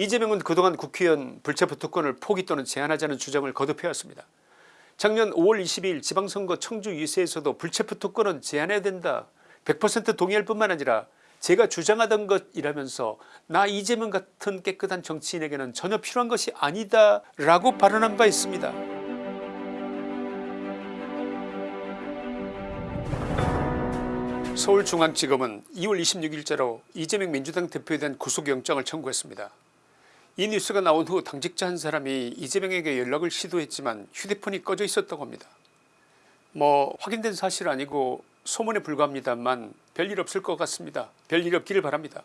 이재명은 그동안 국회의원 불체포 특권을 포기 또는 제한하자는 주장을 거듭해왔습니다. 작년 5월 22일 지방선거 청주 유세에서도 불체포 특권은 제한해야 된다 100% 동의할 뿐만 아니라 제가 주장하던 것이라면서 나 이재명 같은 깨끗한 정치인에게는 전혀 필요한 것이 아니다 라고 발언한 바 있습니다. 서울중앙지검은 2월 26일자로 이재명 민주당 대표에 대한 구속영장을 청구했습니다. 이 뉴스가 나온 후 당직자 한 사람이 이재명에게 연락을 시도했지만 휴대폰이 꺼져 있었다고 합니다. 뭐 확인된 사실 아니고 소문에 불과합니다만 별일 없을 것 같습니다. 별일 없기를 바랍니다.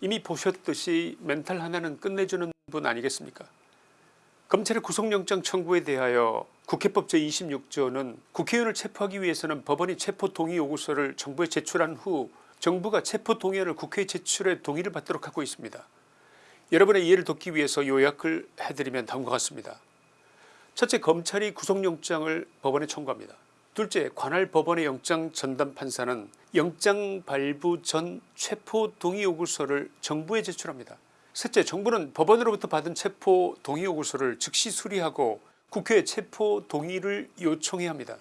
이미 보셨듯이 멘탈 하나는 끝내주는 분 아니겠습니까 검찰의 구속영장 청구에 대하여 국회법 제26조는 국회의원을 체포하기 위해서는 법원이 체포동의 요구서를 정부에 제출한 후 정부가 체포동의안을 국회에 제출해 동의를 받도록 하고 있습니다. 여러분의 이해를 돕기 위해서 요약을 해드리면 다음과 같습니다. 첫째 검찰이 구속영장을 법원에 청구합니다. 둘째 관할 법원의 영장 전담 판사는 영장 발부 전 체포 동의 요구서를 정부에 제출합니다. 셋째 정부는 법원으로부터 받은 체포 동의 요구서를 즉시 수리하고 국회에 체포 동의를 요청해야 합니다.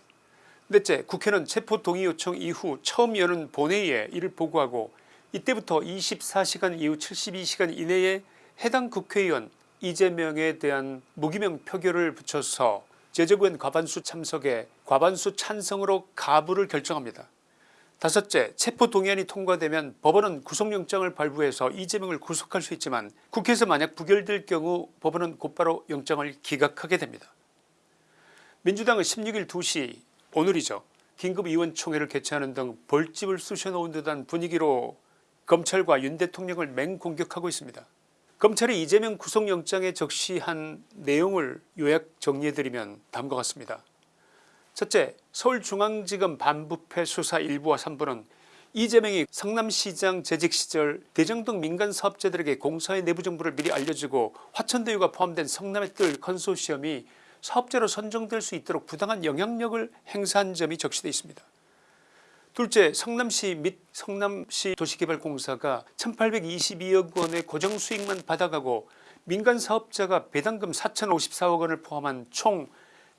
넷째 국회는 체포 동의 요청 이후 처음 여는 본회의에 이를 보고하고 이때부터 24시간 이후 72시간 이내에 해당 국회의원 이재명에 대한 무기명 표결을 붙여서 제적은 과반수 참석에 과반수 찬성으로 가부를 결정합니다. 다섯째 체포동의안이 통과되면 법원은 구속영장을 발부해서 이재명을 구속할 수 있지만 국회에서 만약 부결될 경우 법원은 곧바로 영장을 기각하게 됩니다. 민주당은 16일 2시 오늘이죠. 긴급의원총회를 개최하는 등 벌집을 쑤셔놓은 듯한 분위기로 검찰과 윤 대통령을 맹공격하고 있습니다. 검찰이 이재명 구속영장에 적시한 내용을 요약 정리해드리면 다음과 같습니다. 첫째 서울중앙지검 반부패 수사 1부와 3부는 이재명이 성남시장 재직 시절 대장동 민간사업자들에게 공사의 내부 정보를 미리 알려주고 화천대유가 포함된 성남의 뜰 컨소시엄이 사업자로 선정될 수 있도록 부당한 영향력을 행사한 점이 적시되어 있습니다. 둘째 성남시 및 성남시 도시개발공사가 1822억 원의 고정 수익만 받아가고 민간 사업자가 배당금 4054억 원을 포함한 총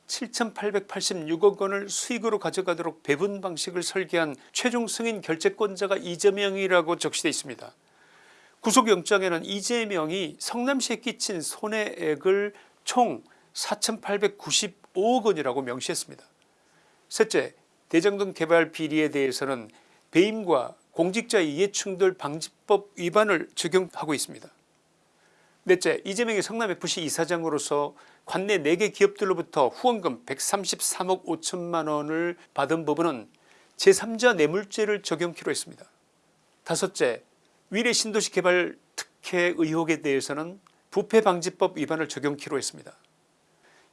7886억 원을 수익으로 가져가도록 배분 방식을 설계한 최종 승인 결재권자가 이재명이라고 적시되어 있습니다. 구속영장에는 이재명이 성남시에 끼친 손해액을 총 4895억 원이라고 명시했습니다. 셋째 대장동 개발 비리에 대해서는 배임과 공직자 이해충돌 방지법 위반을 적용하고 있습니다. 넷째 이재명이 성남FC 이사장으로서 관내 4개 기업들로부터 후원금 133억 5천만원을 받은 부분은 제3자 뇌물죄를 적용키로 했습니다. 다섯째 위례 신도시 개발 특혜 의혹에 대해서는 부패방지법 위반을 적용키로 했습니다.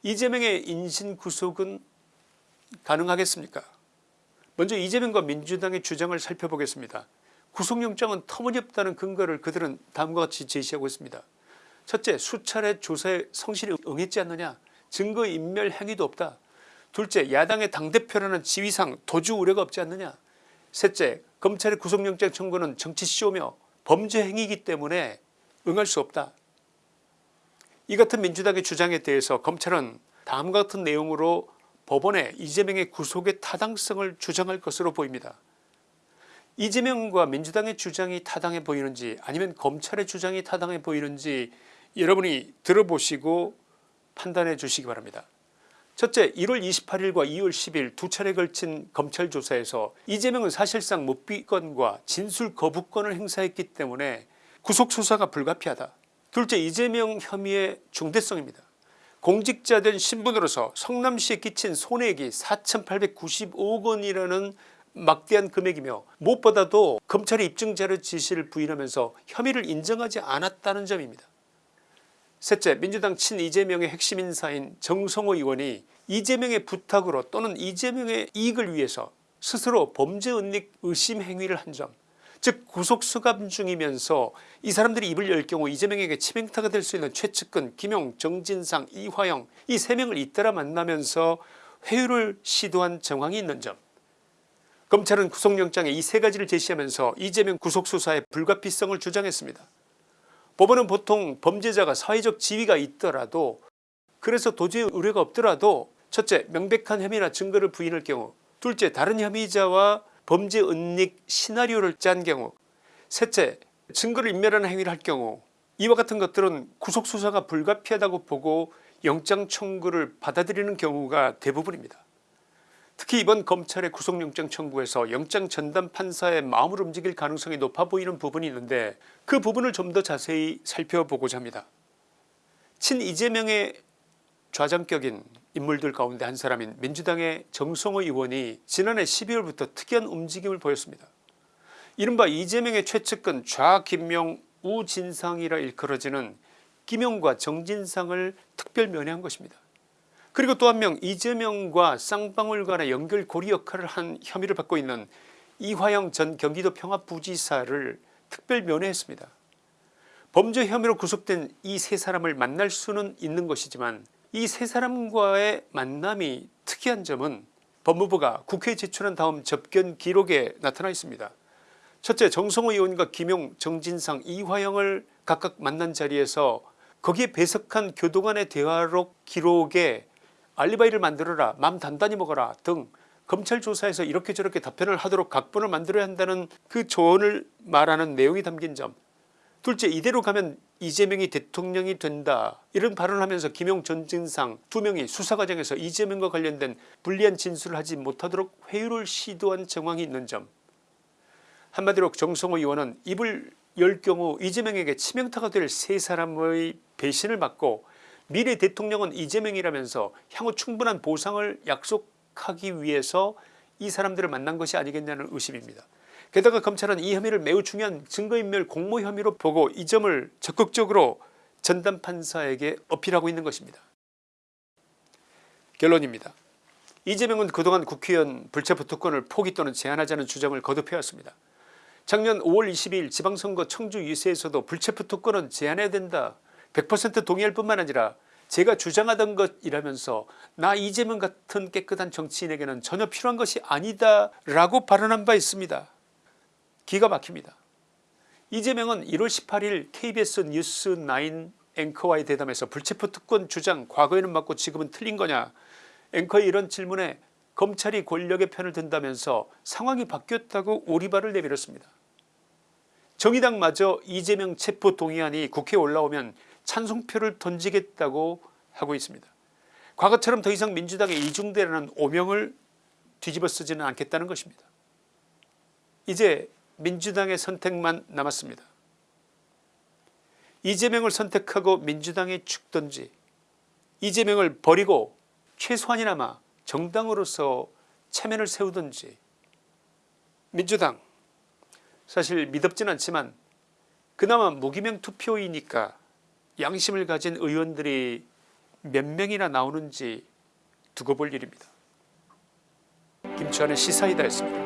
이재명의 인신구속은 가능하겠습니까 먼저 이재명과 민주당의 주장을 살펴보겠습니다. 구속영장은 터무니없다는 근거를 그들은 다음과 같이 제시하고 있습니다. 첫째 수차례 조사에 성실히 응했지 않느냐 증거인멸 행위도 없다. 둘째 야당의 당대표라는 지위상 도주 우려가 없지 않느냐 셋째 검찰의 구속영장 청구는 정치쇼며 범죄 행위이기 때문에 응할 수 없다. 이 같은 민주당의 주장에 대해서 검찰은 다음과 같은 내용으로 법원에 이재명의 구속의 타당성을 주장할 것으로 보입니다. 이재명과 민주당의 주장이 타당해 보이는지 아니면 검찰의 주장이 타당해 보이는지 여러분이 들어보시고 판단해 주시기 바랍니다. 첫째 1월 28일과 2월 10일 두 차례 걸친 검찰 조사에서 이재명은 사실상 묵비권과 진술 거부권을 행사했기 때문에 구속수사가 불가피하다. 둘째 이재명 혐의의 중대성입니다. 공직자된 신분으로서 성남시에 끼친 손해액이 4895억 원이라는 막대한 금액이며 무엇보다도 검찰이 입증자료 지시를 부인하면서 혐의를 인정하지 않았다는 점입니다. 셋째 민주당 친 이재명의 핵심 인사인 정성호 의원이 이재명의 부탁으로 또는 이재명의 이익을 위해서 스스로 범죄 은닉 의심 행위를 한점 즉 구속수감 중이면서 이 사람들이 입을 열 경우 이재명에게 치명타가 될 수 있는 최측근 김용 정진상 이화영 이 세 명을 잇따라 만나면서 회유를 시도한 정황이 있는 점 검찰은 구속영장에 이 세 가지를 제시하면서 이재명 구속수사의 불가피성을 주장했습니다. 법원은 보통 범죄자가 사회적 지위가 있더라도 그래서 도저히 우려가 없더라도 첫째 명백한 혐의나 증거를 부인할 경우 둘째 다른 혐의자와 범죄 은닉 시나리오를 짠 경우 셋째 증거를 인멸하는 행위를 할 경우 이와 같은 것들은 구속수사가 불가피하다고 보고 영장 청구를 받아들이는 경우가 대부분입니다. 특히 이번 검찰의 구속영장 청구에서 영장 전담 판사의 마음을 움직일 가능성이 높아 보이는 부분이 있는데 그 부분을 좀 더 자세히 살펴보고자 합니다. 친 이재명의 좌장격인 인물들 가운데 한 사람인 민주당의 정성호 의원이 지난해 12월부터 특이한 움직임을 보였습니다. 이른바 이재명의 최측근 좌김용 우진상이라 일컬어지는 김용과 정진상을 특별 면회한 것입니다. 그리고 또 한 명 이재명과 쌍방울 간의 연결고리 역할을 한 혐의를 받고 있는 이화영 전 경기도 평화부지사를 특별 면회했습니다. 범죄 혐의로 구속된 이 세 사람을 만날 수는 있는 것이지만 이 세 사람과의 만남이 특이한 점은 법무부가 국회에 제출한 다음 접견 기록에 나타나 있습니다. 첫째 정성호 의원과 김용 정진상 이화영을 각각 만난 자리에서 거기에 배석한 교도관의 대화록 기록에 알리바이를 만들어라 맘 단단히 먹어라 등 검찰 조사에서 이렇게 저렇게 답변을 하도록 각본을 만들어야 한다는 그 조언을 말하는 내용이 담긴 점 둘째 이대로 가면 이재명이 대통령이 된다 이런 발언을 하면서 김용 전진상 두 명이 수사 과정에서 이재명과 관련된 불리한 진술을 하지 못하도록 회유를 시도한 정황이 있는 점 한마디로 정성호 의원은 입을 열 경우 이재명에게 치명타가 될 세 사람의 배신을 받고 미래 대통령은 이재명이라면서 향후 충분한 보상을 약속하기 위해서 이 사람들을 만난 것이 아니겠냐는 의심입니다. 게다가 검찰은 이 혐의를 매우 중요한 증거인멸 공모 혐의로 보고 이 점을 적극적으로 전담 판사에게 어필하고 있는 것입니다. 결론입니다. 이재명은 그동안 국회의원 불체포 특권을 포기 또는 제한하자는 주장을 거듭해왔습니다. 작년 5월 22일 지방선거 청주 유세에서도 불체포 특권은 제한해야 된다 100% 동의할 뿐만 아니라 제가 주장하던 것이라면서 나 이재명 같은 깨끗한 정치인에게는 전혀 필요한 것이 아니다 라고 발언한 바 있습니다. 기가 막힙니다. 이재명은 1월 18일 KBS 뉴스9 앵커와의 대담에서 불체포 특권 주장 과거에는 맞고 지금은 틀린 거냐 앵커의 이런 질문에 검찰이 권력의 편을 든다면서 상황이 바뀌었다고 오리발을 내밀었습니다. 정의당마저 이재명 체포 동의안이 국회에 올라오면 찬성표를 던지겠다고 하고 있습니다. 과거처럼 더 이상 민주당의 이중대라는 오명을 뒤집어 쓰지는 않겠다는 것입니다. 이제 민주당의 선택만 남았습니다. 이재명을 선택하고 민주당이 죽든지 이재명을 버리고 최소한이나마 정당으로서 체면을 세우든지 민주당 사실 미덥진 않지만 그나마 무기명 투표이니까 양심을 가진 의원들이 몇 명이나 나오는지 두고 볼 일입니다. 김치환의 시사이다였습니다.